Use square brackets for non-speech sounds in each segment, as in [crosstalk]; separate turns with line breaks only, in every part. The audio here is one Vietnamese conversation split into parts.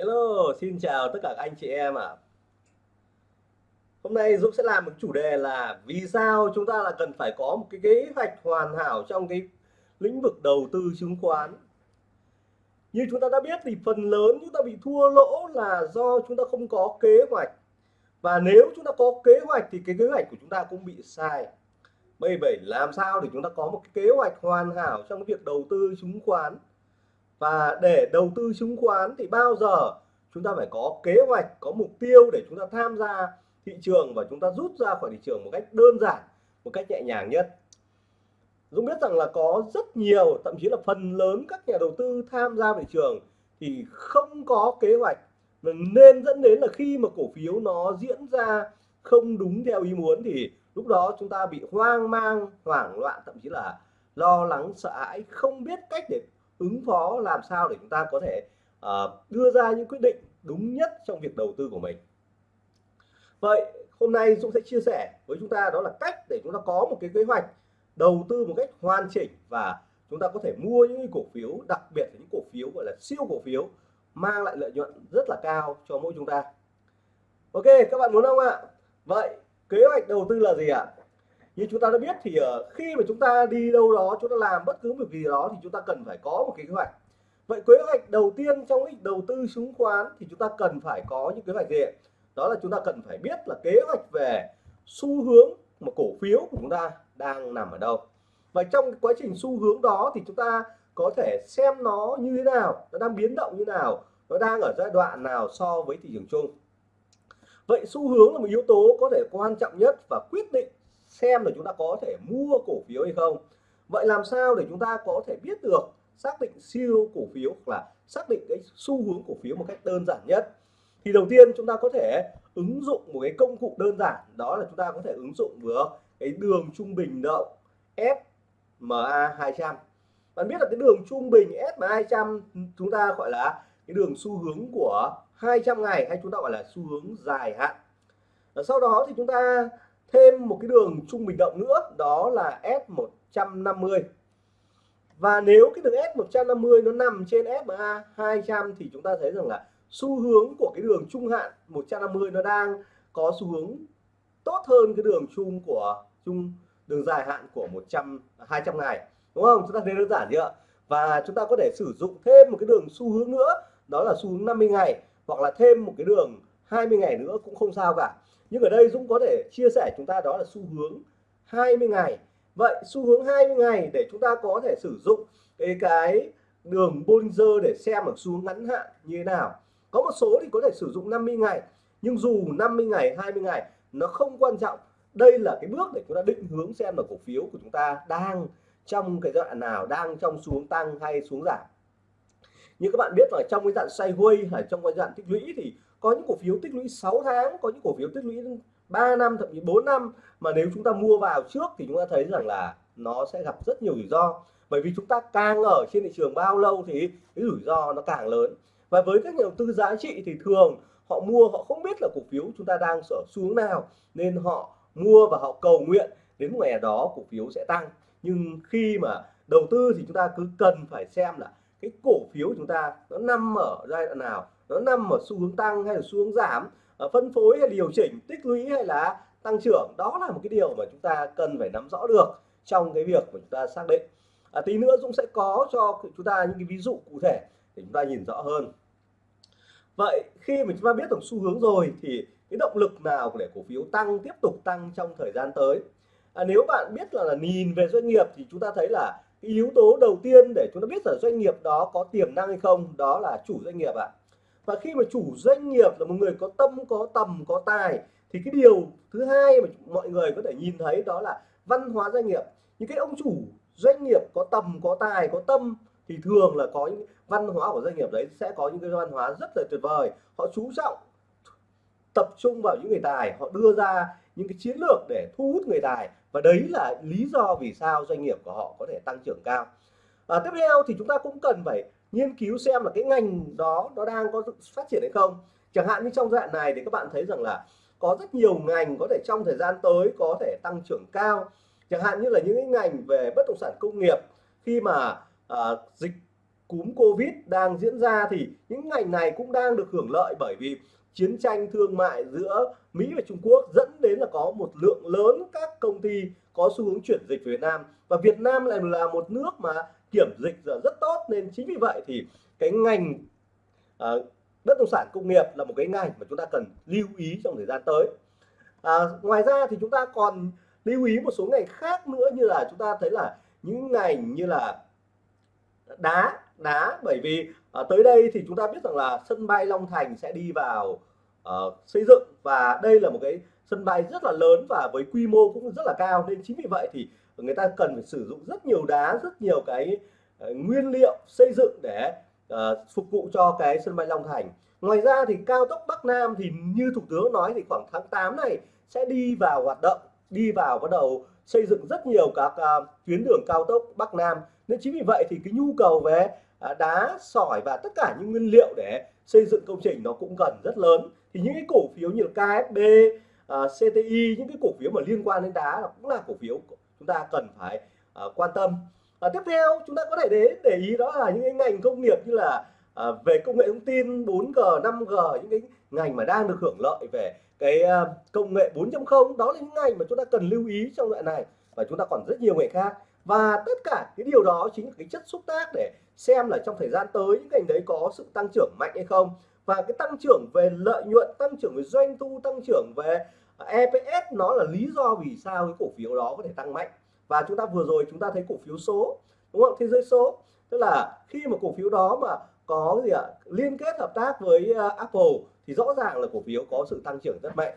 Hello, xin chào tất cả các anh chị em ạ. Hôm nay Dũng sẽ làm một chủ đề là vì sao chúng ta là cần phải có một cái kế hoạch hoàn hảo trong cái lĩnh vực đầu tư chứng khoán. Như chúng ta đã biết thì phần lớn chúng ta bị thua lỗ là do chúng ta không có kế hoạch. Và nếu chúng ta có kế hoạch thì cái kế hoạch của chúng ta cũng bị sai. Bây vậy làm sao để chúng ta có một cái kế hoạch hoàn hảo trong cái việc đầu tư chứng khoán và để đầu tư chứng khoán thì bao giờ chúng ta phải có kế hoạch, có mục tiêu để chúng ta tham gia thị trường và chúng ta rút ra khỏi thị trường một cách đơn giản, một cách nhẹ nhàng nhất. Dũng biết rằng là có rất nhiều, thậm chí là phần lớn các nhà đầu tư tham gia thị trường thì không có kế hoạch. Nên dẫn đến là khi mà cổ phiếu nó diễn ra không đúng theo ý muốn thì lúc đó chúng ta bị hoang mang, hoảng loạn, thậm chí là lo lắng, sợ hãi, không biết cách để ứng phó làm sao để chúng ta có thể uh, đưa ra những quyết định đúng nhất trong việc đầu tư của mình. Vậy hôm nay Dũng sẽ chia sẻ với chúng ta đó là cách để chúng ta có một cái kế hoạch đầu tư một cách hoàn chỉnh và chúng ta có thể mua những cổ phiếu đặc biệt là những cổ phiếu gọi là siêu cổ phiếu mang lại lợi nhuận rất là cao cho mỗi chúng ta. Ok các bạn muốn không ạ? Vậy kế hoạch đầu tư là gì ạ? Như chúng ta đã biết thì ờ, khi mà chúng ta đi đâu đó, chúng ta làm bất cứ việc gì đó thì chúng ta cần phải có một cái kế hoạch. Vậy kế hoạch đầu tiên trong lĩnh đầu tư chứng khoán thì chúng ta cần phải có những kế hoạch gì đó là chúng ta cần phải biết là kế hoạch về xu hướng mà cổ phiếu của chúng ta đang nằm ở đâu. Và trong quá trình xu hướng đó thì chúng ta có thể xem nó như thế nào, nó đang biến động như nào, nó đang ở giai đoạn nào so với thị trường chung. Vậy xu hướng là một yếu tố có thể quan trọng nhất và quyết định xem là chúng ta có thể mua cổ phiếu hay không. Vậy làm sao để chúng ta có thể biết được, xác định siêu cổ phiếu hoặc là xác định cái xu hướng cổ phiếu một cách đơn giản nhất? Thì đầu tiên chúng ta có thể ứng dụng một cái công cụ đơn giản, đó là chúng ta có thể ứng dụng vừa cái đường trung bình động SMA 200 bạn biết là cái đường trung bình SMA 200 chúng ta gọi là cái đường xu hướng của 200 ngày hay chúng ta gọi là xu hướng dài hạn. Sau đó thì chúng ta thêm một cái đường trung bình động nữa, đó là S150 và nếu cái đường S150 nó nằm trên SMA 200 thì chúng ta thấy rằng là xu hướng của cái đường trung hạn 150 nó đang có xu hướng tốt hơn cái đường chung của, chung đường dài hạn của 100 200 ngày. Đúng không? Chúng ta thấy đơn giản chưa và chúng ta có thể sử dụng thêm một cái đường xu hướng nữa, đó là xu hướng 50 ngày, hoặc là thêm một cái đường 20 ngày nữa cũng không sao cả nhưng ở đây Dũng có thể chia sẻ chúng ta đó là xu hướng 20 ngày. Vậy xu hướng 20 ngày để chúng ta có thể sử dụng cái cái đường Bollinger để xem ở xu hướng ngắn hạn như thế nào. Có một số thì có thể sử dụng 50 ngày, nhưng dù 50 ngày 20 ngày, nó không quan trọng. Đây là cái bước để chúng ta định hướng xem là cổ phiếu của chúng ta đang trong cái giai đoạn nào, đang trong xuống tăng hay xuống giảm. Như các bạn biết là trong cái dạng sideways hay trong cái dạng tích lũy thì có những cổ phiếu tích lũy 6 tháng, có những cổ phiếu tích lũy 3 năm, thậm chí 4 năm. Mà nếu chúng ta mua vào trước thì chúng ta thấy rằng là nó sẽ gặp rất nhiều rủi ro. Bởi vì chúng ta càng ở trên thị trường bao lâu thì cái rủi ro nó càng lớn. Và với các nhà đầu tư giá trị thì thường họ mua, họ không biết là cổ phiếu chúng ta đang sở xuống nào. Nên họ mua và họ cầu nguyện đến một ngày đó cổ phiếu sẽ tăng. Nhưng khi mà đầu tư thì chúng ta cứ cần phải xem là cái cổ phiếu chúng ta nó nằm ở giai đoạn nào nó nằm ở xu hướng tăng hay là xu hướng giảm ở phân phối hay điều chỉnh tích lũy hay là tăng trưởng đó là một cái điều mà chúng ta cần phải nắm rõ được trong cái việc mà chúng ta xác định. À, tí nữa Dũng sẽ có cho chúng ta những cái ví dụ cụ thể để chúng ta nhìn rõ hơn. Vậy khi mà chúng ta biết được xu hướng rồi thì cái động lực nào để cổ phiếu tăng tiếp tục tăng trong thời gian tới? À, nếu bạn biết là, là nhìn về doanh nghiệp thì chúng ta thấy là cái yếu tố đầu tiên để chúng ta biết là doanh nghiệp đó có tiềm năng hay không đó là chủ doanh nghiệp ạ. à và khi mà chủ doanh nghiệp là một người có tâm có tầm có tài thì cái điều thứ hai mà mọi người có thể nhìn thấy đó là văn hóa doanh nghiệp. Những cái ông chủ doanh nghiệp có tầm có tài có tâm thì thường là có những văn hóa của doanh nghiệp đấy sẽ có những cái văn hóa rất là tuyệt vời. Họ chú trọng tập trung vào những người tài họ đưa ra những cái chiến lược để thu hút người tài. Và đấy là lý do vì sao doanh nghiệp của họ có thể tăng trưởng cao. À, tiếp theo thì chúng ta cũng cần phải nghiên cứu xem là cái ngành đó nó đang có phát triển hay không. Chẳng hạn như trong giai đoạn này thì các bạn thấy rằng là có rất nhiều ngành có thể trong thời gian tới có thể tăng trưởng cao. Chẳng hạn như là những cái ngành về bất động sản công nghiệp khi mà à, dịch cúm Covid đang diễn ra thì những ngành này cũng đang được hưởng lợi bởi vì chiến tranh thương mại giữa Mỹ và Trung Quốc dẫn đến là có một lượng lớn các công ty có xu hướng chuyển dịch về Việt Nam. Và Việt Nam lại là một nước mà kiểm dịch rất tốt. Nên chính vì vậy thì cái ngành à, bất động sản công nghiệp là một cái ngành mà chúng ta cần lưu ý trong thời gian tới. À, ngoài ra thì chúng ta còn lưu ý một số ngành khác nữa như là chúng ta thấy là những ngành như là đá đá. Bởi vì à, tới đây thì chúng ta biết rằng là sân bay Long Thành sẽ đi vào à, xây dựng. Và đây là một cái sân bay rất là lớn và với quy mô cũng rất là cao. Nên chính vì vậy thì người ta cần phải sử dụng rất nhiều đá rất nhiều cái uh, nguyên liệu xây dựng để uh, phục vụ cho cái sân bay Long Thành. Ngoài ra thì cao tốc Bắc Nam thì như thủ tướng nói thì khoảng tháng 8 này sẽ đi vào hoạt động đi vào bắt đầu xây dựng rất nhiều các uh, tuyến đường cao tốc Bắc Nam. Nên chính vì vậy thì cái nhu cầu về uh, đá sỏi và tất cả những nguyên liệu để xây dựng công trình nó cũng cần rất lớn. Thì những cái cổ phiếu như KFB uh, CTI những cái cổ phiếu mà liên quan đến đá là cũng là cổ phiếu chúng ta cần phải uh, quan tâm. Uh, tiếp theo chúng ta có thể để để ý đó là những cái ngành công nghiệp như là uh, về công nghệ thông tin 4G 5G những cái ngành mà đang được hưởng lợi về cái uh, công nghệ 4.0 đó là những ngành mà chúng ta cần lưu ý trong loại này và chúng ta còn rất nhiều ngành khác. Và tất cả cái điều đó chính là cái chất xúc tác để xem là trong thời gian tới những ngành đấy có sự tăng trưởng mạnh hay không. Và cái tăng trưởng về lợi nhuận tăng trưởng về doanh thu tăng trưởng về EPS nó là lý do vì sao cái cổ phiếu đó có thể tăng mạnh. Và chúng ta vừa rồi chúng ta thấy cổ phiếu số đúng không? Thế giới số. Tức là khi mà cổ phiếu đó mà có gì ạ? Liên kết hợp tác với uh, Apple thì rõ ràng là cổ phiếu có sự tăng trưởng rất mạnh.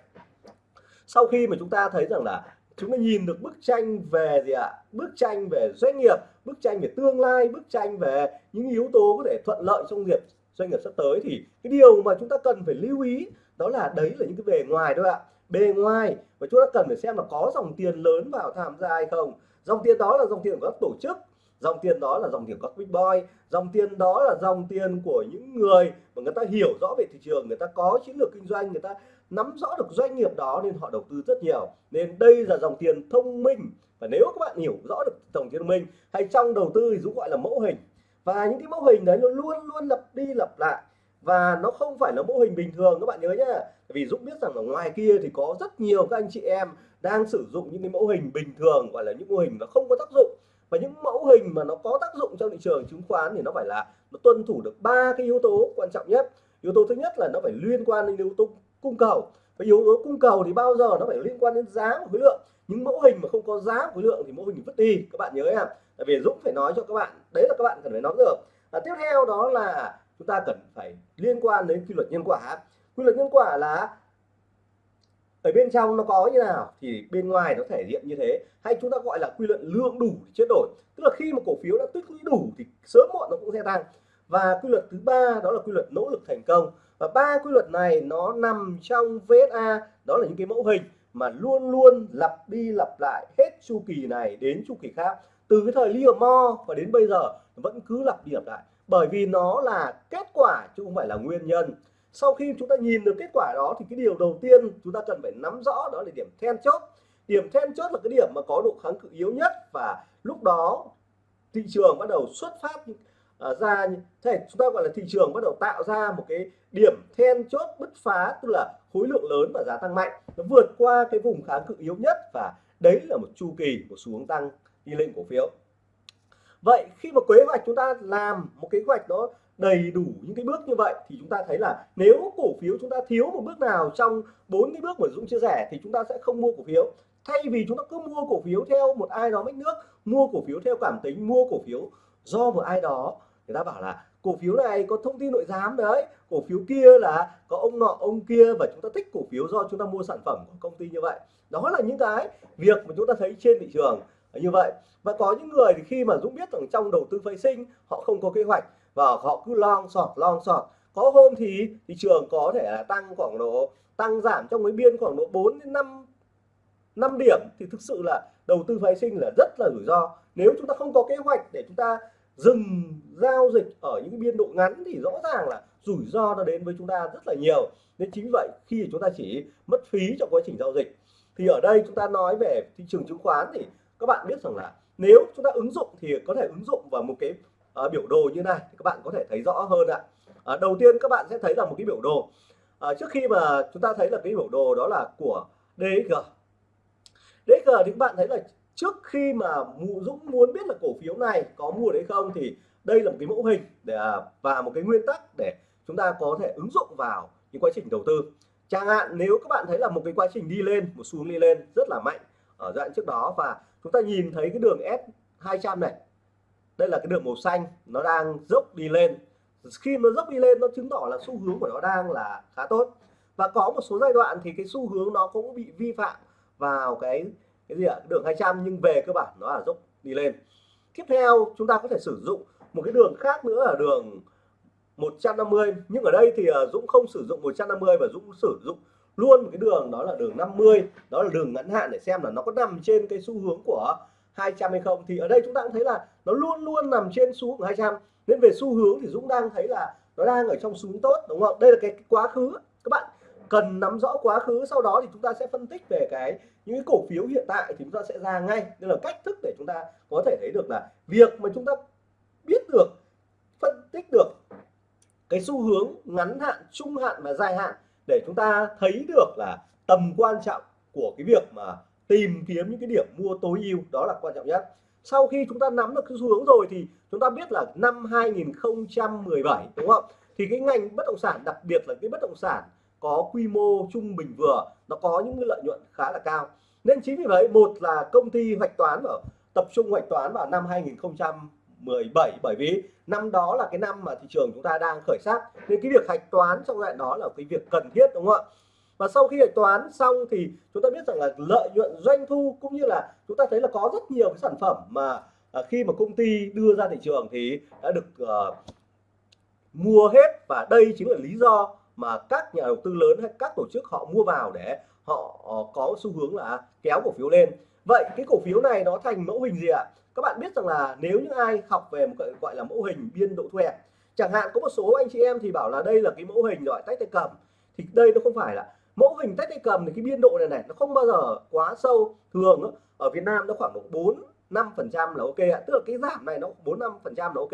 Sau khi mà chúng ta thấy rằng là chúng ta nhìn được bức tranh về gì ạ? Bức tranh về doanh nghiệp bức tranh về tương lai bức tranh về những yếu tố có thể thuận lợi trong nghiệp doanh nghiệp sắp tới thì cái điều mà chúng ta cần phải lưu ý đó là đấy là những cái bề ngoài thôi ạ bề ngoài. Và chúng ta cần phải xem là có dòng tiền lớn vào tham gia hay không. Dòng tiền đó là dòng tiền của các tổ chức. Dòng tiền đó là dòng tiền của các big boy. Dòng tiền đó là dòng tiền của những người mà người ta hiểu rõ về thị trường, người ta có chiến lược kinh doanh, người ta nắm rõ được doanh nghiệp đó nên họ đầu tư rất nhiều. Nên đây là dòng tiền thông minh. Và nếu các bạn hiểu rõ được dòng tiền thông minh, hay trong đầu tư thì cũng gọi là mẫu hình. Và những cái mẫu hình đấy nó luôn luôn lặp đi lặp lại và nó không phải là mẫu hình bình thường, các bạn nhớ nhá. Vì Dũng biết rằng ở ngoài kia thì có rất nhiều các anh chị em đang sử dụng những cái mẫu hình bình thường, gọi là những mô hình nó không có tác dụng. Và những mẫu hình mà nó có tác dụng trong thị trường chứng khoán thì nó phải là nó tuân thủ được ba cái yếu tố quan trọng nhất. Yếu tố thứ nhất là nó phải liên quan đến yếu tố cung cầu. Và yếu tố cung cầu thì bao giờ nó phải liên quan đến giá và khối lượng. Những mẫu hình mà không có giá khối lượng thì mẫu hình vứt đi, các bạn nhớ em. Tại vì Dũng phải nói cho các bạn, đấy là các bạn cần phải nắm được và tiếp theo đó là chúng ta cần phải liên quan đến quy luật nhân quả. Quy luật nhân quả là ở bên trong nó có như nào thì bên ngoài nó thể hiện như thế. Hay chúng ta gọi là quy luật lượng đủ thì chuyển đổi. Tức là khi mà cổ phiếu đã tích lũy đủ thì sớm muộn nó cũng sẽ tăng. Và quy luật thứ ba, đó là quy luật nỗ lực thành công. Và ba quy luật này nó nằm trong VSA đó là những cái mẫu hình mà luôn luôn lặp đi lặp lại hết chu kỳ này đến chu kỳ khác. Từ cái thời Livermore và đến bây giờ, vẫn cứ lặp đi lặp lại bởi vì nó là kết quả chứ không phải là nguyên nhân. Sau khi chúng ta nhìn được kết quả đó thì cái điều đầu tiên chúng ta cần phải nắm rõ đó là điểm then chốt. Điểm then chốt là cái điểm mà có độ kháng cự yếu nhất và lúc đó thị trường bắt đầu xuất phát uh, ra thế chúng ta gọi là thị trường bắt đầu tạo ra một cái điểm then chốt bứt phá tức là khối lượng lớn và giá tăng mạnh. Nó vượt qua cái vùng kháng cự yếu nhất và đấy là một chu kỳ của xuống tăng đi lên cổ phiếu vậy khi mà kế hoạch chúng ta làm một kế hoạch đó đầy đủ những cái bước như vậy thì chúng ta thấy là nếu cổ phiếu chúng ta thiếu một bước nào trong bốn cái bước mà Dũng chia sẻ thì chúng ta sẽ không mua cổ phiếu. Thay vì chúng ta cứ mua cổ phiếu theo một ai đó mách nước, mua cổ phiếu theo cảm tính, mua cổ phiếu do một ai đó, người ta bảo là cổ phiếu này có thông tin nội giám đấy, cổ phiếu kia là có ông nọ, ông kia và chúng ta thích cổ phiếu do chúng ta mua sản phẩm của công ty như vậy. Đó là những cái việc mà chúng ta thấy trên thị trường như vậy. Và có những người thì khi mà Dũng biết rằng trong đầu tư phái sinh, họ không có kế hoạch và họ cứ long sọt long sọt. Có hôm thì thị trường có thể là tăng khoảng độ, tăng giảm trong cái biên khoảng độ 4 đến 5 5 điểm. Thì thực sự là đầu tư phái sinh là rất là rủi ro. Nếu chúng ta không có kế hoạch để chúng ta dừng giao dịch ở những biên độ ngắn thì rõ ràng là rủi ro nó đến với chúng ta rất là nhiều. Nên chính vậy khi chúng ta chỉ mất phí trong quá trình giao dịch. Thì ở đây chúng ta nói về thị trường chứng khoán thì các bạn biết rằng là nếu chúng ta ứng dụng thì có thể ứng dụng vào một cái uh, biểu đồ như này thì các bạn có thể thấy rõ hơn ạ. Uh, đầu tiên các bạn sẽ thấy là một cái biểu đồ. Uh, trước khi mà chúng ta thấy là cái biểu đồ đó là của DXG DXG thì các bạn thấy là trước khi mà Dũng muốn biết là cổ phiếu này có mua đấy không thì đây là một cái mẫu hình để à, và một cái nguyên tắc để chúng ta có thể ứng dụng vào những quá trình đầu tư. Chẳng hạn nếu các bạn thấy là một cái quá trình đi lên một xu đi lên rất là mạnh ở giai đoạn trước đó và chúng ta nhìn thấy cái đường S 200 này. Đây là cái đường màu xanh, nó đang dốc đi lên. Khi nó dốc đi lên, nó chứng tỏ là xu hướng của nó đang là khá tốt. Và có một số giai đoạn thì cái xu hướng nó cũng bị vi phạm vào cái cái gì ạ? Đường 200 nhưng về cơ bản nó là dốc đi lên. Tiếp theo, chúng ta có thể sử dụng một cái đường khác nữa là đường 150 nhưng ở đây thì à, Dũng không sử dụng 150 và Dũng sử dụng luôn một cái đường đó là đường 50 đó là đường ngắn hạn để xem là nó có nằm trên cái xu hướng của 200 hay không. Thì ở đây chúng ta cũng thấy là nó luôn luôn nằm trên xu hướng 200 nên về xu hướng thì Dũng đang thấy là nó đang ở trong xu hướng tốt đúng không? Đây là cái, cái quá khứ. Các bạn cần nắm rõ quá khứ sau đó thì chúng ta sẽ phân tích về cái những cái cổ phiếu hiện tại thì chúng ta sẽ ra ngay. Nên là cách thức để chúng ta có thể thấy được là việc mà chúng ta biết được phân tích được cái xu hướng ngắn hạn trung hạn và dài hạn để chúng ta thấy được là tầm quan trọng của cái việc mà tìm kiếm những cái điểm mua tối ưu, đó là quan trọng nhất. Sau khi chúng ta nắm được cái xu hướng rồi thì chúng ta biết là năm 2017 đúng không? Thì cái ngành bất động sản, đặc biệt là cái bất động sản có quy mô trung bình vừa, nó có những cái lợi nhuận khá là cao. Nên chính vì vậy, một là công ty hoạch toán ở, tập trung hoạch toán vào năm 2017 bởi vì năm đó là cái năm mà thị trường chúng ta đang khởi sắc. Nên cái việc hạch toán trong đoạn đó là cái việc cần thiết đúng không ạ? Và sau khi hạch toán xong thì chúng ta biết rằng là lợi nhuận doanh thu cũng như là chúng ta thấy là có rất nhiều cái sản phẩm mà à, khi mà công ty đưa ra thị trường thì đã được uh, mua hết. Và đây chính là lý do mà các nhà đầu tư lớn hay các tổ chức họ mua vào để họ ờ, có xu hướng là kéo cổ phiếu lên vậy cái cổ phiếu này nó thành mẫu hình gì ạ? Các bạn biết rằng là nếu những ai học về một cái gọi là mẫu hình biên độ thu hẹp, chẳng hạn có một số anh chị em thì bảo là đây là cái mẫu hình gọi tách tay cầm, thì đây nó không phải là mẫu hình tách tay cầm thì cái biên độ này này nó không bao giờ quá sâu. Thường ở Việt Nam nó khoảng độ 4 5 phần trăm là ok ạ. Tức là cái giảm này nó 4 5 phần trăm là ok.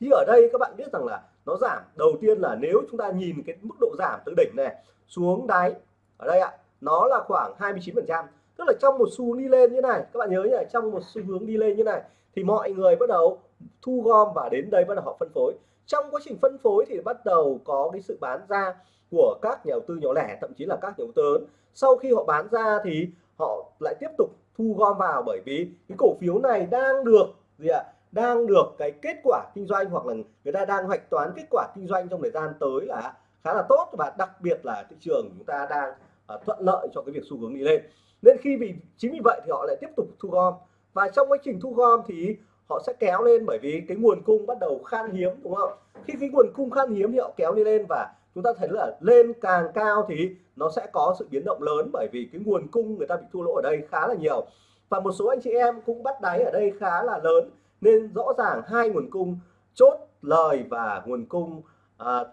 Thì ở đây các bạn biết rằng là nó giảm. Đầu tiên là nếu chúng ta nhìn cái mức độ giảm từ đỉnh này xuống đáy, ở đây ạ, nó là khoảng 29 phần trăm tức là trong một xu hướng đi lên như này, các bạn nhớ nhỉ trong một xu hướng đi lên như này, thì mọi người bắt đầu thu gom và đến đây bắt đầu họ phân phối. Trong quá trình phân phối thì bắt đầu có cái sự bán ra của các nhà đầu tư nhỏ lẻ, thậm chí là các nhà đầu tư lớn. Sau khi họ bán ra thì họ lại tiếp tục thu gom vào bởi vì cái cổ phiếu này đang được, gì ạ, đang được cái kết quả kinh doanh hoặc là người ta đang hoạch toán kết quả kinh doanh trong thời gian tới là khá là tốt và đặc biệt là thị trường chúng ta đang ờ, thuận lợi cho cái việc xu hướng đi lên nên khi vì chính vì vậy thì họ lại tiếp tục thu gom. Và trong quá trình thu gom thì họ sẽ kéo lên bởi vì cái nguồn cung bắt đầu khan hiếm đúng không? Khi cái nguồn cung khan hiếm thì họ kéo đi lên và chúng ta thấy là lên càng cao thì nó sẽ có sự biến động lớn bởi vì cái nguồn cung người ta bị thua lỗ ở đây khá là nhiều. Và một số anh chị em cũng bắt đáy ở đây khá là lớn nên rõ ràng hai nguồn cung chốt lời và nguồn cung à,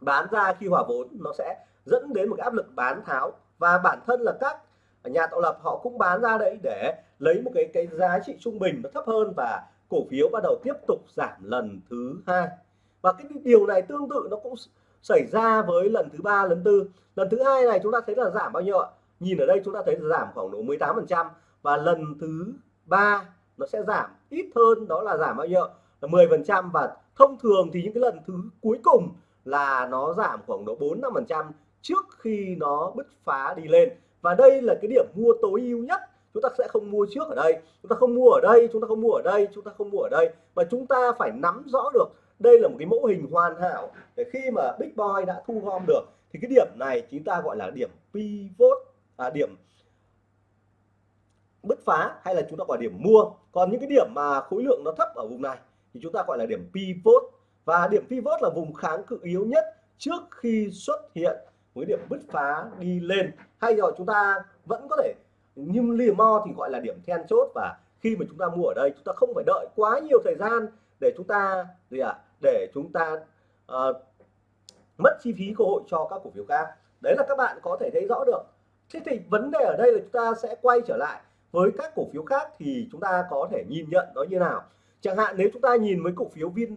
bán ra khi hòa vốn nó sẽ dẫn đến một cái áp lực bán tháo. Và bản thân là các nhà tạo lập họ cũng bán ra đấy để lấy một cái cái giá trị trung bình nó thấp hơn và cổ phiếu bắt đầu tiếp tục giảm lần thứ hai. Và cái điều này tương tự nó cũng xảy ra với lần thứ ba, lần tư. Lần thứ hai này chúng ta thấy là giảm bao nhiêu ạ? Nhìn ở đây chúng ta thấy là giảm khoảng độ 18 phần trăm và lần thứ ba nó sẽ giảm ít hơn, đó là giảm bao nhiêu là 10 phần trăm và thông thường thì những cái lần thứ cuối cùng là nó giảm khoảng độ 4 5 phần trăm trước khi nó bứt phá đi lên. Và đây là cái điểm mua tối ưu nhất. Chúng ta sẽ không mua trước ở đây. Chúng ta không mua ở đây chúng ta không mua ở đây chúng ta không mua ở đây. Mà chúng ta phải nắm rõ được đây là một cái mẫu hình hoàn hảo để khi mà Big Boy đã thu gom được thì cái điểm này chúng ta gọi là điểm pivot à, điểm bứt phá hay là chúng ta gọi điểm mua. Còn những cái điểm mà khối lượng nó thấp ở vùng này thì chúng ta gọi là điểm pivot. Và điểm pivot là vùng kháng cự yếu nhất trước khi xuất hiện với điểm bứt phá đi lên. Hay rồi chúng ta vẫn có thể nhưng lìa mo thì gọi là điểm then chốt và khi mà chúng ta mua ở đây chúng ta không phải đợi quá nhiều thời gian để chúng ta gì ạ à, để chúng ta uh, mất chi phí cơ hội cho các cổ phiếu khác. Đấy là các bạn có thể thấy rõ được. Thế thì vấn đề ở đây là chúng ta sẽ quay trở lại với các cổ phiếu khác thì chúng ta có thể nhìn nhận nó như nào. Chẳng hạn nếu chúng ta nhìn với cổ phiếu Vin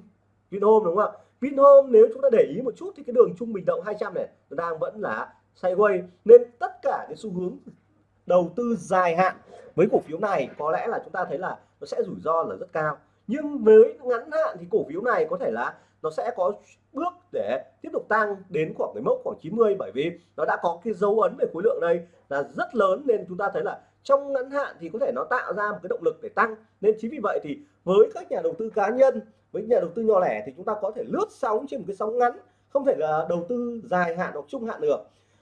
Vinhome đúng không ạ? Vinhome, nếu chúng ta để ý một chút thì cái đường trung bình động 200 này nó đang vẫn là sideways nên tất cả cái xu hướng đầu tư dài hạn với cổ phiếu này có lẽ là chúng ta thấy là nó sẽ rủi ro là rất cao. Nhưng với ngắn hạn thì cổ phiếu này có thể là nó sẽ có bước để tiếp tục tăng đến khoảng cái mốc khoảng 90 bởi vì nó đã có cái dấu ấn về khối lượng đây là rất lớn nên chúng ta thấy là trong ngắn hạn thì có thể nó tạo ra một cái động lực để tăng. Nên chính vì vậy thì với các nhà đầu tư cá nhân với nhà đầu tư nhỏ lẻ thì chúng ta có thể lướt sóng trên một cái sóng ngắn không thể là đầu tư dài hạn hoặc trung hạn được.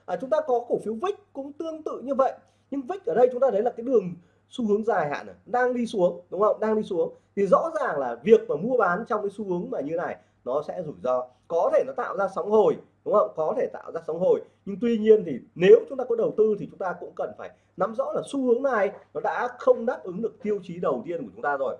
À, chúng ta có cổ phiếu vích cũng tương tự như vậy. Nhưng vích ở đây chúng ta thấy là cái đường xu hướng dài hạn này, đang đi xuống đúng không? Đang đi xuống. Thì rõ ràng là việc mà mua bán trong cái xu hướng mà như này nó sẽ rủi ro. Có thể nó tạo ra sóng hồi, đúng không? Có thể tạo ra sóng hồi. Nhưng tuy nhiên thì nếu chúng ta có đầu tư thì chúng ta cũng cần phải nắm rõ là xu hướng này nó đã không đáp ứng được tiêu chí đầu tiên của chúng ta rồi.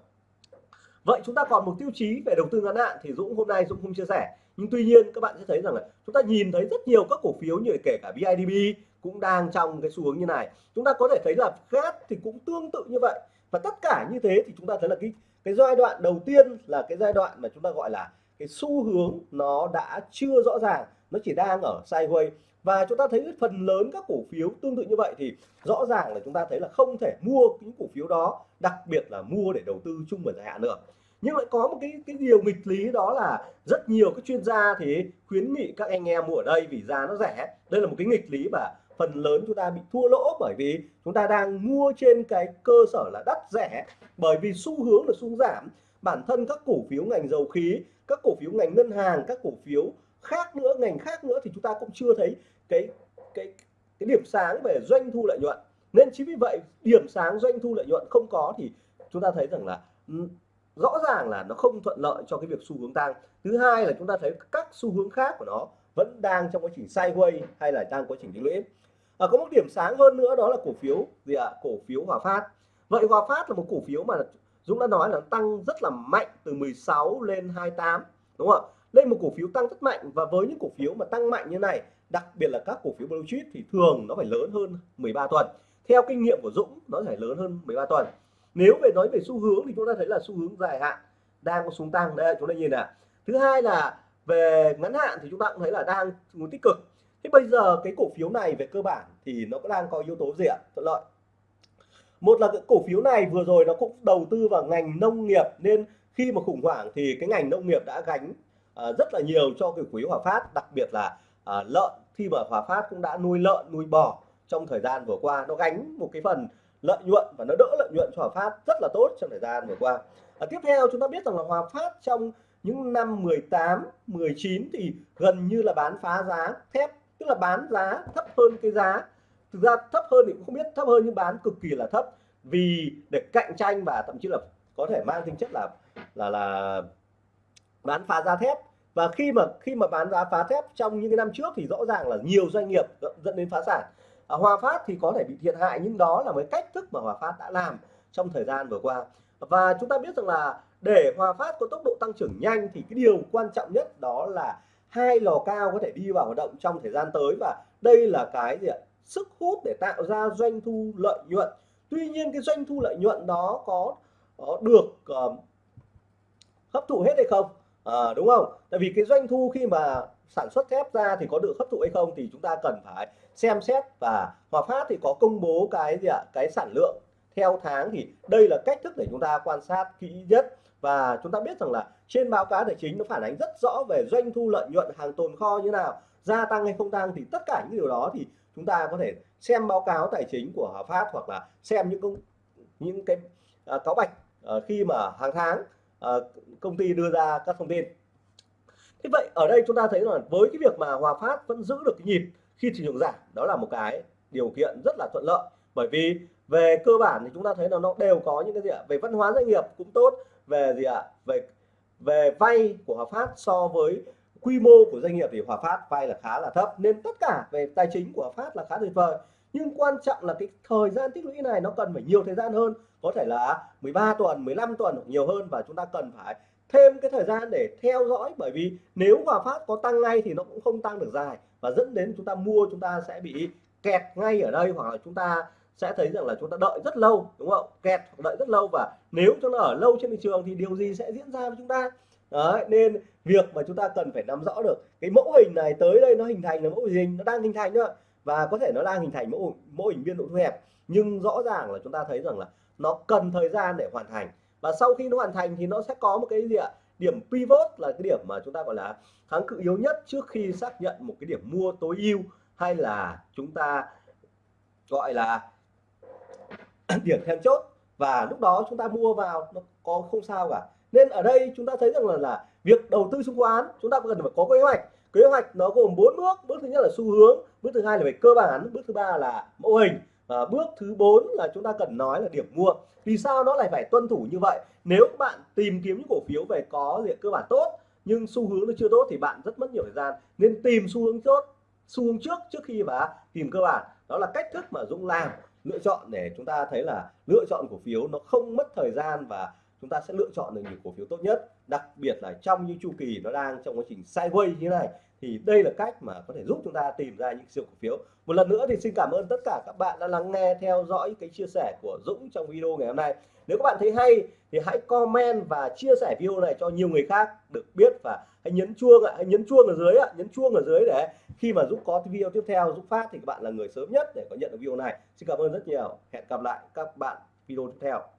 Vậy chúng ta còn một tiêu chí về đầu tư ngắn hạn thì Dũng hôm nay Dũng không chia sẻ. Nhưng tuy nhiên các bạn sẽ thấy rằng là chúng ta nhìn thấy rất nhiều các cổ phiếu như kể cả BIDB cũng đang trong cái xu hướng như này. Chúng ta có thể thấy là GAT thì cũng tương tự như vậy. Và tất cả như thế thì chúng ta thấy là cái cái giai đoạn đầu tiên là cái giai đoạn mà chúng ta gọi là cái xu hướng nó đã chưa rõ ràng, nó chỉ đang ở sideways. Và chúng ta thấy phần lớn các cổ phiếu tương tự như vậy thì rõ ràng là chúng ta thấy là không thể mua những cổ phiếu đó, đặc biệt là mua để đầu tư chung và dài hạn nữa. Nhưng lại có một cái cái điều nghịch lý đó là rất nhiều các chuyên gia thì khuyến nghị các anh em mua ở đây vì giá nó rẻ. Đây là một cái nghịch lý mà phần lớn chúng ta bị thua lỗ bởi vì chúng ta đang mua trên cái cơ sở là đắt rẻ. Bởi vì xu hướng là xu giảm bản thân các cổ phiếu ngành dầu khí các cổ phiếu ngành ngân hàng các cổ phiếu khác nữa ngành khác nữa thì chúng ta cũng chưa thấy cái cái cái điểm sáng về doanh thu lợi nhuận. Nên chính vì vậy điểm sáng doanh thu lợi nhuận không có thì chúng ta thấy rằng là ừ, rõ ràng là nó không thuận lợi cho cái việc xu hướng tăng. Thứ hai là chúng ta thấy các xu hướng khác của nó vẫn đang trong quá trình sideways hay là đang quá trình đi lũy à, có một điểm sáng hơn nữa đó là cổ phiếu gì ạ? À? cổ phiếu Hòa Phát. Vậy Hòa Phát là một cổ phiếu mà Dũng đã nói là tăng rất là mạnh từ 16 lên 28 đúng không ạ? Đây một cổ phiếu tăng rất mạnh và với những cổ phiếu mà tăng mạnh như này, đặc biệt là các cổ phiếu blue chip thì thường nó phải lớn hơn 13 tuần. Theo kinh nghiệm của Dũng, nó phải lớn hơn 13 tuần. Nếu về nói về xu hướng thì chúng ta thấy là xu hướng dài hạn đang có xuống tăng. Đây, chúng ta nhìn nè thứ hai là về ngắn hạn thì chúng ta cũng thấy là đang muốn tích cực. Thế bây giờ cái cổ phiếu này về cơ bản thì nó cũng đang có yếu tố gì ạ? Thuận lợi một là cái cổ phiếu này vừa rồi nó cũng đầu tư vào ngành nông nghiệp nên khi mà khủng hoảng thì cái ngành nông nghiệp đã gánh uh, rất là nhiều cho cái quý Hòa Phát đặc biệt là uh, lợn. Khi mà Hòa Phát cũng đã nuôi lợn nuôi bò trong thời gian vừa qua nó gánh một cái phần lợi nhuận và nó đỡ lợi nhuận cho Hòa Phát rất là tốt trong thời gian vừa qua. À, tiếp theo chúng ta biết rằng là Hòa Phát trong những năm 18 19 thì gần như là bán phá giá thép tức là bán giá thấp hơn cái giá thực ra thấp hơn thì cũng không biết thấp hơn nhưng bán cực kỳ là thấp. Vì để cạnh tranh và thậm chí là có thể mang tính chất là là là bán phá giá thép. Và khi mà khi mà bán giá phá thép trong những cái năm trước thì rõ ràng là nhiều doanh nghiệp dẫn đến phá sản. À, Hòa Phát thì có thể bị thiệt hại nhưng đó là mấy cách thức mà Hòa Phát đã làm trong thời gian vừa qua. Và chúng ta biết rằng là để Hòa Phát có tốc độ tăng trưởng nhanh thì cái điều quan trọng nhất đó là hai lò cao có thể đi vào hoạt động trong thời gian tới. Và đây là cái gì ạ? Sức hút để tạo ra doanh thu lợi nhuận. Tuy nhiên cái doanh thu lợi nhuận đó có, có được uh, hấp thụ hết hay không? À, đúng không? Tại vì cái doanh thu khi mà sản xuất thép ra thì có được hấp thụ hay không thì chúng ta cần phải xem xét và Hòa Phát thì có công bố cái gì ạ? Cái sản lượng theo tháng thì đây là cách thức để chúng ta quan sát kỹ nhất. Và chúng ta biết rằng là trên báo cáo tài chính nó phản ánh rất rõ về doanh thu lợi nhuận hàng tồn kho như nào gia tăng hay không tăng thì tất cả những điều đó thì chúng ta có thể xem báo cáo tài chính của Hòa Phát hoặc là xem những công những cái à, cáo bạch à, khi mà hàng tháng à, công ty đưa ra các thông tin. Thế vậy ở đây chúng ta thấy là với cái việc mà Hòa Phát vẫn giữ được cái nhịp khi thị trường giảm đó là một cái điều kiện rất là thuận lợi. Bởi vì về cơ bản thì chúng ta thấy là nó đều có những cái gì ạ? Về văn hóa doanh nghiệp cũng tốt về gì ạ? Về về vay của Hòa Phát so với quy mô của doanh nghiệp thì Hòa Phát vay là khá là thấp, nên tất cả về tài chính của Hòa Phát là khá tuyệt vời. Nhưng quan trọng là cái thời gian tích lũy này nó cần phải nhiều thời gian hơn, có thể là 13 tuần 15 tuần hoặc nhiều hơn, và chúng ta cần phải thêm cái thời gian để theo dõi. Bởi vì nếu Hòa Phát có tăng ngay thì nó cũng không tăng được dài, và dẫn đến chúng ta mua, chúng ta sẽ bị kẹt ngay ở đây, hoặc là chúng ta sẽ thấy rằng là chúng ta đợi rất lâu, đúng không? Kẹt đợi rất lâu, và nếu chúng ta ở lâu trên thị trường thì điều gì sẽ diễn ra với chúng ta? Đấy, nên việc mà chúng ta cần phải nắm rõ được cái mẫu hình này tới đây nó hình thành là mẫu hình nó đang hình thành nữa và có thể nó đang hình thành mẫu mẫu hình biên độ thu hẹp nhưng rõ ràng là chúng ta thấy rằng là nó cần thời gian để hoàn thành. Và sau khi nó hoàn thành thì nó sẽ có một cái gì ạ? Điểm pivot là cái điểm mà chúng ta gọi là kháng cự yếu nhất trước khi xác nhận một cái điểm mua tối ưu hay là chúng ta gọi là [clears throat] điểm then chốt. Và lúc đó chúng ta mua vào nó có không sao cả nên ở đây chúng ta thấy rằng là, là việc đầu tư chứng khoán chúng ta cần phải có kế hoạch. Kế hoạch nó gồm bốn bước. Bước thứ nhất là xu hướng bước thứ hai là về cơ bản bước thứ ba là mẫu hình và bước thứ bốn là chúng ta cần nói là điểm mua. Vì sao nó lại phải tuân thủ như vậy? Nếu bạn tìm kiếm những cổ phiếu về có diện cơ bản tốt nhưng xu hướng nó chưa tốt thì bạn rất mất nhiều thời gian. Nên tìm xu hướng tốt xu hướng trước trước khi mà tìm cơ bản. Đó là cách thức mà Dũng làm lựa chọn để chúng ta thấy là lựa chọn cổ phiếu nó không mất thời gian và chúng ta sẽ lựa chọn được những cổ phiếu tốt nhất, đặc biệt là trong những chu kỳ nó đang trong quá trình sideways như thế này, thì đây là cách mà có thể giúp chúng ta tìm ra những siêu cổ phiếu. Một lần nữa thì xin cảm ơn tất cả các bạn đã lắng nghe, theo dõi cái chia sẻ của Dũng trong video ngày hôm nay. Nếu các bạn thấy hay thì hãy comment và chia sẻ video này cho nhiều người khác được biết và hãy nhấn chuông ạ, hãy nhấn chuông ở dưới ạ, nhấn chuông ở dưới để khi mà Dũng có video tiếp theo, Dũng phát thì các bạn là người sớm nhất để có nhận được video này. Xin cảm ơn rất nhiều. Hẹn gặp lại các bạn video tiếp theo.